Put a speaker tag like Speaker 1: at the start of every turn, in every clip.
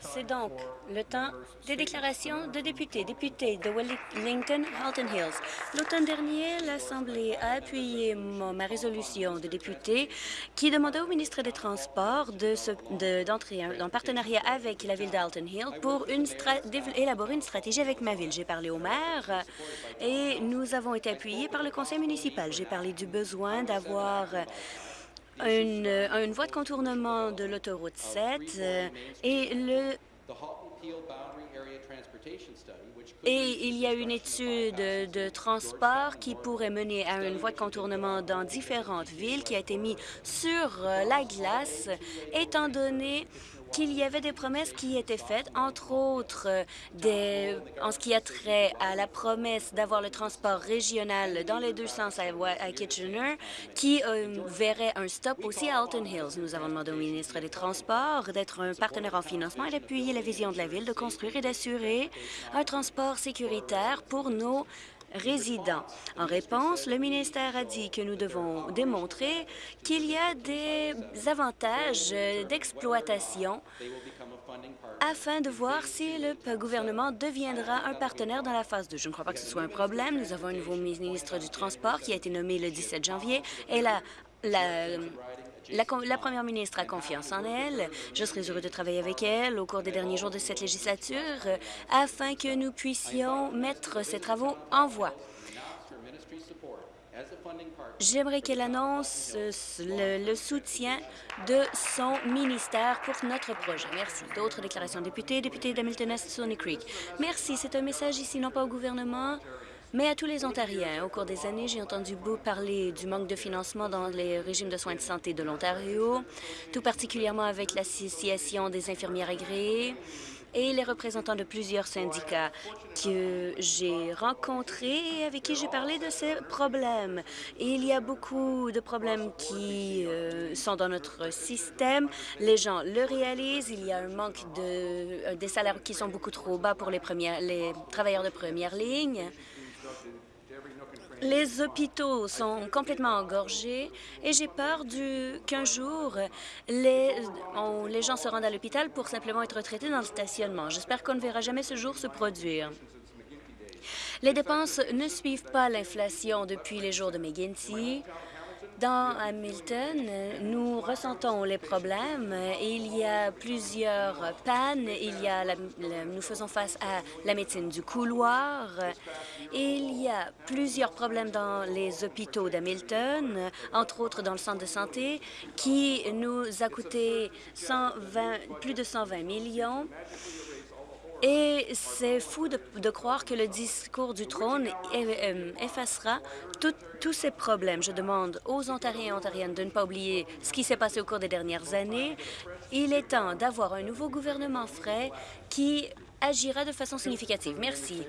Speaker 1: C'est donc le temps des déclarations de députés. Députés de Wellington, Halton Hills. L'automne dernier, l'Assemblée a appuyé ma résolution de députés qui demandait au ministre des Transports d'entrer de, en partenariat avec la ville d'Halton Hills pour élaborer une stratégie avec ma ville. J'ai parlé au maire et nous avons été appuyés par le conseil municipal. J'ai parlé du besoin d'avoir une, une voie de contournement de l'autoroute 7 euh, et le et il y a une étude de transport qui pourrait mener à une voie de contournement dans différentes villes qui a été mise sur euh, la glace, étant donné qu'il y avait des promesses qui étaient faites, entre autres euh, en ce qui a trait à la promesse d'avoir le transport régional dans les deux sens à, Kitchener, qui euh, verrait un stop aussi à Alton Hills. Nous avons demandé au ministre des Transports d'être un partenaire en financement et d'appuyer la vision de la Ville de construire et d'assurer un transport sécuritaire pour nos résidents. En réponse, le ministère a dit que nous devons démontrer qu'il y a des avantages d'exploitation afin de voir si le gouvernement deviendra un partenaire dans la phase 2. Je ne crois pas que ce soit un problème. Nous avons un nouveau ministre du Transport qui a été nommé le 17 janvier et la, la la, première ministre a confiance en elle. Je serai heureux de travailler avec elle au cours des derniers jours de cette législature euh, afin que nous puissions mettre ces travaux en voie. J'aimerais qu'elle annonce euh, le, soutien de son ministère pour notre projet. Merci. D'autres déclarations. Députés, député d'Hamilton Est, Sony Creek. Merci. C'est un message ici, non pas au gouvernement, mais à tous les Ontariens. Au cours des années, j'ai entendu beaucoup parler du manque de financement dans les régimes de soins de santé de l'Ontario, tout particulièrement avec l'Association des infirmières agréées et les représentants de plusieurs syndicats que j'ai rencontrés et avec qui j'ai parlé de ces problèmes. Il y a beaucoup de problèmes qui euh, sont dans notre système. Les gens le réalisent. Il y a un manque de euh, des salaires qui sont beaucoup trop bas pour les travailleurs de première ligne. Les hôpitaux sont complètement engorgés et j'ai peur qu'un jour, les, les gens se rendent à l'hôpital pour simplement être traités dans le stationnement. J'espère qu'on ne verra jamais ce jour se produire. Les dépenses ne suivent pas l'inflation depuis les jours de McGinsey. Dans Hamilton, nous ressentons les problèmes. Il y a plusieurs pannes. Il y a nous faisons face à la médecine du couloir. Il y a plusieurs problèmes dans les hôpitaux d'Hamilton, entre autres dans le centre de santé, qui nous a coûté 120, plus de 120 millions. Et c'est fou de, croire que le discours du trône euh, effacera tous ces problèmes. Je demande aux Ontariens et Ontariennes de ne pas oublier ce qui s'est passé au cours des dernières années. Il est temps d'avoir un nouveau gouvernement frais qui agira de façon significative. Merci.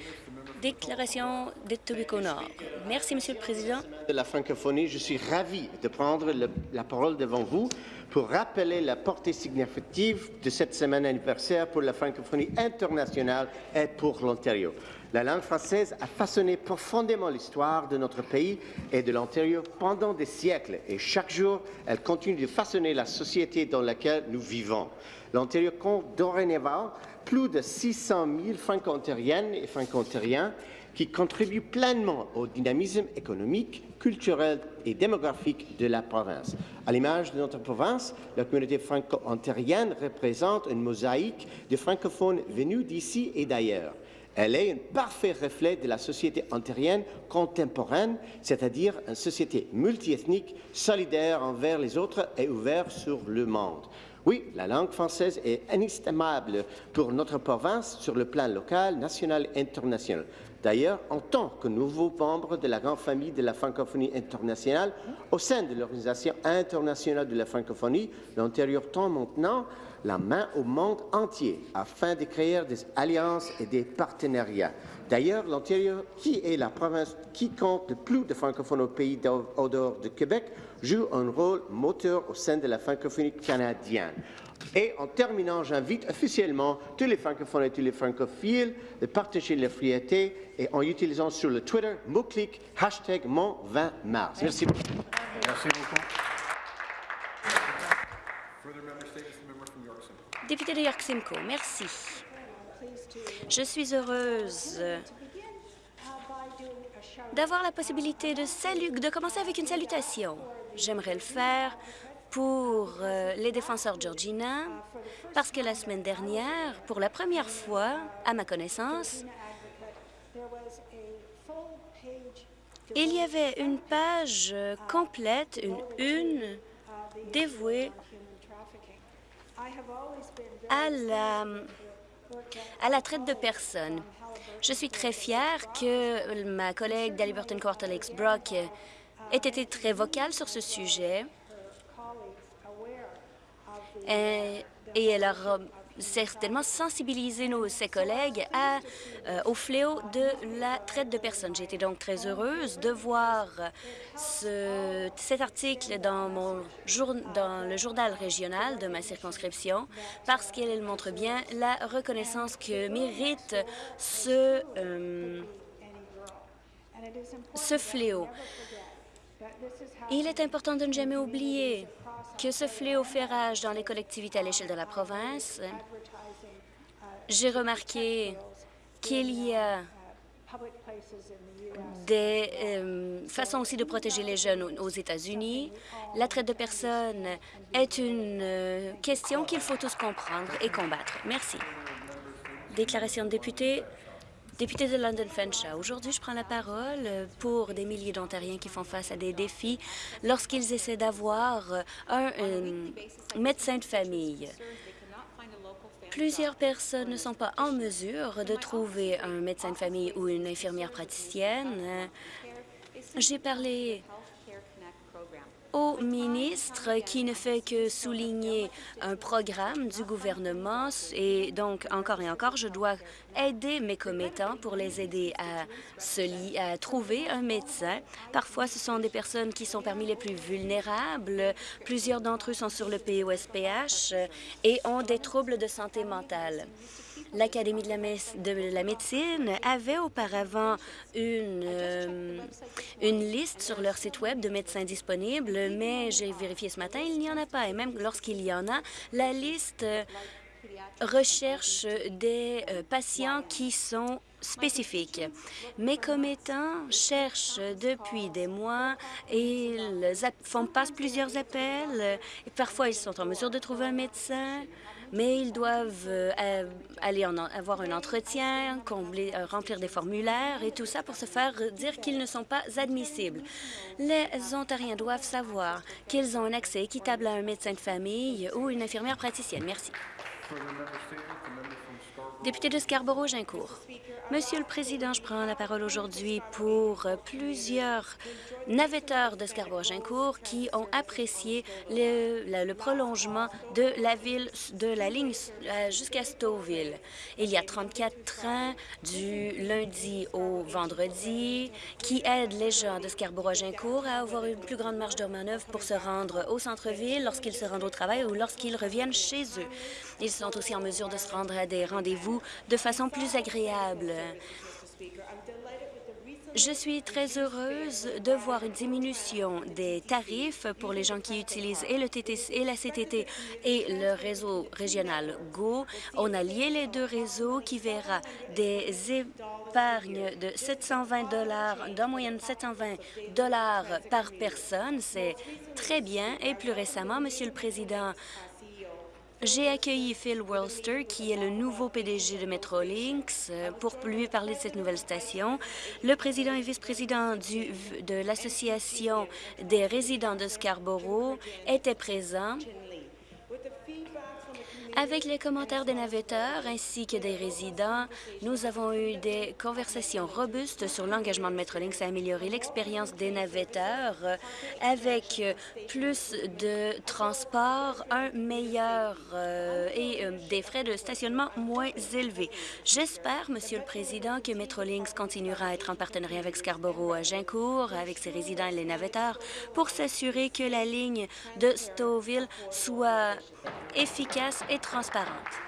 Speaker 1: Déclaration de Nord. Merci, Monsieur le Président.
Speaker 2: De la francophonie, je suis ravi de prendre la parole devant vous pour rappeler la portée significative de cette semaine anniversaire pour la francophonie internationale et pour l'Ontario. La langue française a façonné profondément l'histoire de notre pays et de l'Ontario pendant des siècles et chaque jour, elle continue de façonner la société dans laquelle nous vivons. L'Ontario compte dorénavant plus de 600 000 franco-ontariennes et franco-ontariens qui contribuent pleinement au dynamisme économique, culturel et démographique de la province. À l'image de notre province, la communauté franco-ontarienne représente une mosaïque de francophones venus d'ici et d'ailleurs. Elle est un parfait reflet de la société ontarienne contemporaine, c'est-à-dire une société multiethnique, solidaire envers les autres et ouverte sur le monde. Oui, la langue française est inestimable pour notre province sur le plan local, national et international. D'ailleurs, en tant que nouveau membre de la grande famille de la francophonie internationale, au sein de l'Organisation internationale de la francophonie, l'Ontario tend maintenant la main au monde entier afin de créer des alliances et des partenariats. D'ailleurs, l'Ontario, qui est la province qui compte le plus de francophones au pays au dehors de Québec, joue un rôle moteur au sein de la francophonie canadienne. Et en terminant, j'invite officiellement tous les francophones et tous les francophiles de partager la fierté et en utilisant sur le Twitter mot-clic hashtag mon 20 mars. Merci beaucoup. Merci beaucoup.
Speaker 1: Député de York Simcoe, merci. Je suis heureuse d'avoir la possibilité de, de commencer avec une salutation. J'aimerais le faire pour euh, les défenseurs Georgina, parce que la semaine dernière, pour la première fois, à ma connaissance, il y avait une page complète, une une, dévouée à la, à la traite de personnes. Je suis très fière que ma collègue d'Aliberton Quarter Lakes Brock ait été très vocale sur ce sujet et, et elle a certainement sensibiliser nos, ses collègues euh, au fléau de la traite de personnes. Été donc très heureuse de voir ce, cet article dans, le journal régional de ma circonscription parce qu'elle montre bien la reconnaissance que mérite ce, euh, ce fléau. Il est important de ne jamais oublier que ce fléau fait rage dans les collectivités à l'échelle de la province. J'ai remarqué qu'il y a des euh, façons aussi de protéger les jeunes aux États-Unis. La traite de personnes est une euh, question qu'il faut tous comprendre et combattre. Merci. Déclaration de député, Député de London Fanshawe, aujourd'hui, je prends la parole pour des milliers d'Ontariens qui font face à des défis lorsqu'ils essaient d'avoir un, médecin de famille. Plusieurs personnes ne sont pas en mesure de trouver un médecin de famille ou une infirmière praticienne. J'ai parlé au ministre qui ne fait que souligner un programme du gouvernement et donc encore et encore, je dois aider mes commettants pour les aider à, trouver un médecin. Parfois, ce sont des personnes qui sont parmi les plus vulnérables. Plusieurs d'entre eux sont sur le POSPH et ont des troubles de santé mentale. L'Académie de, la, médecine avait auparavant une, euh, une liste sur leur site Web de médecins disponibles, mais j'ai vérifié ce matin, il n'y en a pas. Et même lorsqu'il y en a, la liste recherche des euh, patients qui sont spécifiques. Mes commettants cherchent depuis des mois et ils font passent plusieurs appels. Parfois, ils sont en mesure de trouver un médecin mais ils doivent euh, aller avoir un entretien, combler, euh, remplir des formulaires et tout ça pour se faire dire qu'ils ne sont pas admissibles. Les Ontariens doivent savoir qu'ils ont un accès équitable à un médecin de famille ou une infirmière praticienne. Merci. Député de Scarborough-Gincourt. Monsieur le Président, je prends la parole aujourd'hui pour plusieurs navetteurs de Scarborough-Gincourt qui ont apprécié le, prolongement de la de la ligne euh, jusqu'à Stouffville. Il y a 34 trains du lundi au vendredi qui aident les gens de Scarborough-Gincourt à avoir une plus grande marge de manœuvre pour se rendre au centre-ville lorsqu'ils se rendent au travail ou lorsqu'ils reviennent chez eux. Ils sont aussi en mesure de se rendre à des rendez-vous de façon plus agréable. Je suis très heureuse de voir une diminution des tarifs pour les gens qui utilisent et le TTC et la CTT et le réseau régional GO. On a lié les deux réseaux qui verra des épargnes de 720 dollars, d'en moyenne 720 dollars par personne. C'est très bien. Et plus récemment, Monsieur le Président, j'ai accueilli Phil Wellster, qui est le nouveau PDG de Metrolinx, euh, pour lui parler de cette nouvelle station. Le président et vice-président de l'Association des résidents de Scarborough étaient présents avec les commentaires des navetteurs ainsi que des résidents, nous avons eu des conversations robustes sur l'engagement de Metrolinx à améliorer l'expérience des navetteurs avec plus de transport, un meilleur euh, et euh, des frais de stationnement moins élevés. J'espère, Monsieur le Président, que Metrolinx continuera à être en partenariat avec Scarborough à Gincourt, avec ses résidents et les navetteurs, pour s'assurer que la ligne de Stouffville soit efficace et transparente.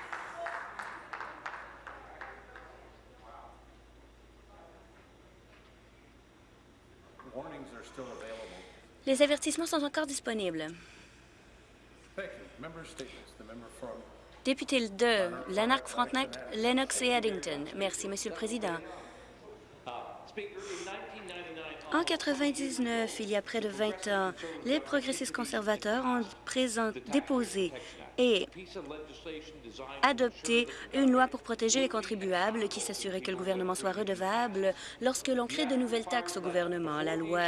Speaker 1: Les avertissements sont encore disponibles. Député de Lanark-Frontenac, Lennox et Addington. Merci, Monsieur le Président. En 99, il y a près de 20 ans, les progressistes conservateurs ont déposé et adopter une loi pour protéger les contribuables qui s'assurait que le gouvernement soit redevable lorsque l'on crée de nouvelles taxes au gouvernement. La loi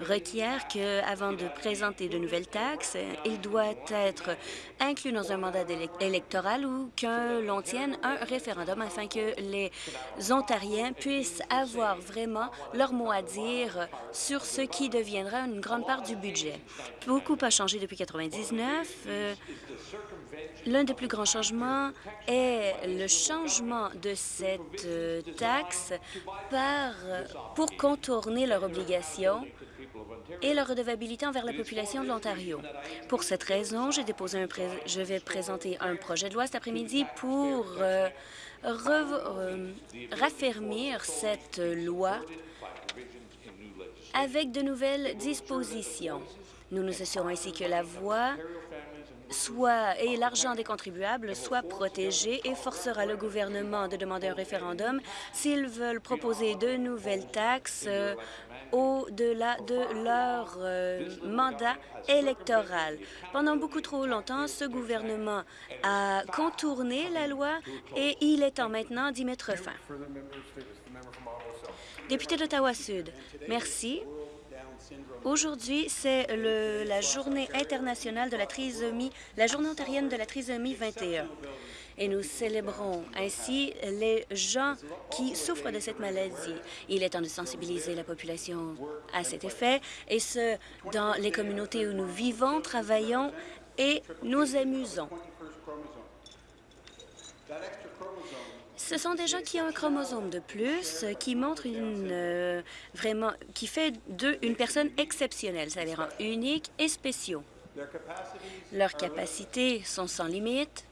Speaker 1: requiert qu'avant de présenter de nouvelles taxes, il doit être inclus dans un mandat électoral ou que l'on tienne un référendum afin que les Ontariens puissent avoir vraiment leur mot à dire sur ce qui deviendra une grande part du budget. Beaucoup a changé depuis 1999. L'un des plus grands changements est le changement de cette euh, taxe par, pour contourner leur obligation et leur redevabilité envers la population de l'Ontario. Pour cette raison, je vais présenter un projet de loi cet après-midi pour euh, euh, raffermir cette loi avec de nouvelles dispositions. Nous nous assurons ainsi que la voie soit et l'argent des contribuables soit protégé et forcera le gouvernement de demander un référendum s'ils veulent proposer de nouvelles taxes euh, au-delà de leur euh, mandat électoral. Pendant beaucoup trop longtemps, ce gouvernement a contourné la loi et il est temps maintenant d'y mettre fin. Député d'Ottawa-Sud, merci. Aujourd'hui, c'est la journée internationale de la trisomie, la journée ontarienne de la trisomie 21. Et nous célébrons ainsi les gens qui souffrent de cette maladie. Il est temps de sensibiliser la population à cet effet, et ce, dans les communautés où nous vivons, travaillons et nous amusons. Ce sont des gens qui ont un chromosome de plus, qui montre une euh, vraiment qui fait d'eux une personne exceptionnelle. Ça les rend uniques et spéciaux. Leurs capacités sont sans limite.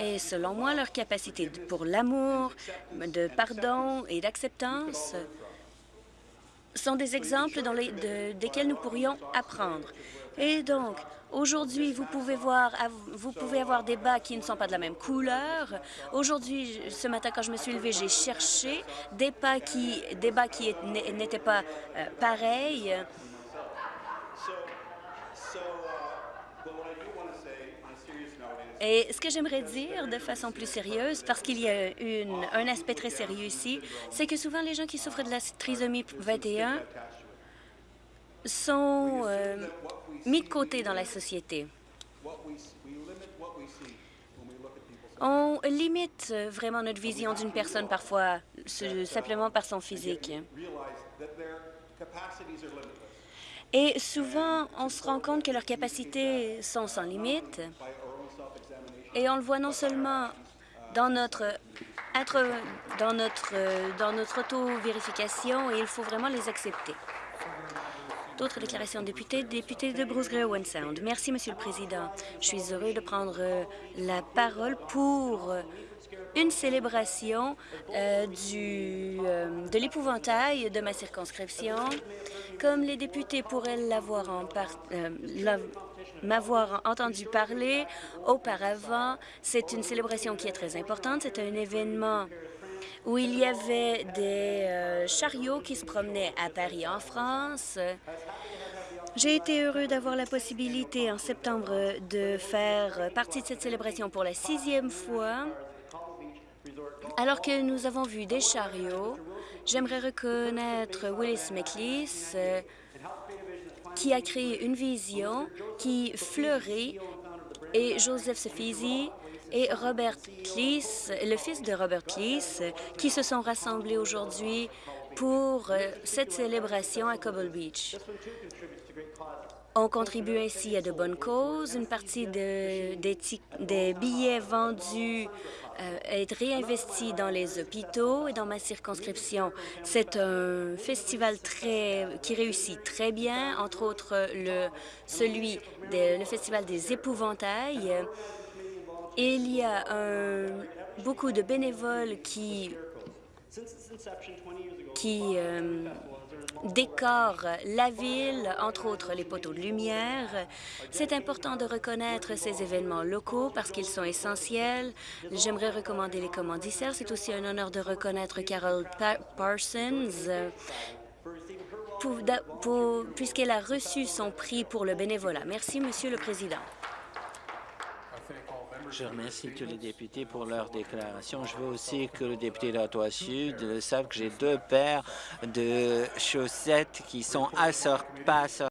Speaker 1: Et selon moi, leurs capacités pour l'amour, de pardon et d'acceptance sont des exemples dans les, desquels nous pourrions apprendre. Et donc, Aujourd'hui, vous pouvez voir, vous pouvez avoir des bas qui ne sont pas de la même couleur. Aujourd'hui, ce matin, quand je me suis levée, j'ai cherché des bas qui, des bas qui n'étaient pas euh, pareils. Et ce que j'aimerais dire de façon plus sérieuse, parce qu'il y a un aspect très sérieux ici, c'est que souvent les gens qui souffrent de la trisomie 21 sont euh, mis de côté dans la société. On limite vraiment notre vision d'une personne parfois simplement par son physique. Et souvent, on se rend compte que leurs capacités sont sans limite. Et on le voit non seulement dans notre dans notre dans notre auto-vérification, et il faut vraiment les accepter. D'autres déclarations députés. Député de Bruce Owen Sound. Merci, Monsieur le Président. Je suis heureux de prendre euh, la parole pour euh, une célébration euh, du, de l'épouvantail de ma circonscription. Comme les députés pourraient l'avoir m'avoir entendu parler auparavant, c'est une célébration qui est très importante. C'est un événement où il y avait des euh, chariots qui se promenaient à Paris, en France. J'ai été heureux d'avoir la possibilité en septembre de faire partie de cette célébration pour la sixième fois. Alors que nous avons vu des chariots, j'aimerais reconnaître Willis McLeese, qui a créé une vision qui fleurit, et Joseph Sofizi, et Robert Cleese, le fils de Robert Cleese, qui se sont rassemblés aujourd'hui pour euh, cette célébration à Cobble Beach. On contribue ainsi à de bonnes causes. Une partie des, billets vendus euh, est réinvestie dans les hôpitaux et dans ma circonscription. C'est un festival très, qui réussit très bien, entre autres le, celui, le Festival des épouvantails, il y a beaucoup de bénévoles qui, qui, euh, décore la ville, entre autres les poteaux de lumière. C'est important de reconnaître ces événements locaux parce qu'ils sont essentiels. J'aimerais recommander les commanditaires. C'est aussi un honneur de reconnaître Carol Parsons puisqu'elle a reçu son prix pour le bénévolat. Merci, Monsieur le Président.
Speaker 3: Je remercie tous les députés pour leur déclaration. Je veux aussi que le député d'Ottawa Sud sache que j'ai deux paires de chaussettes qui sont pas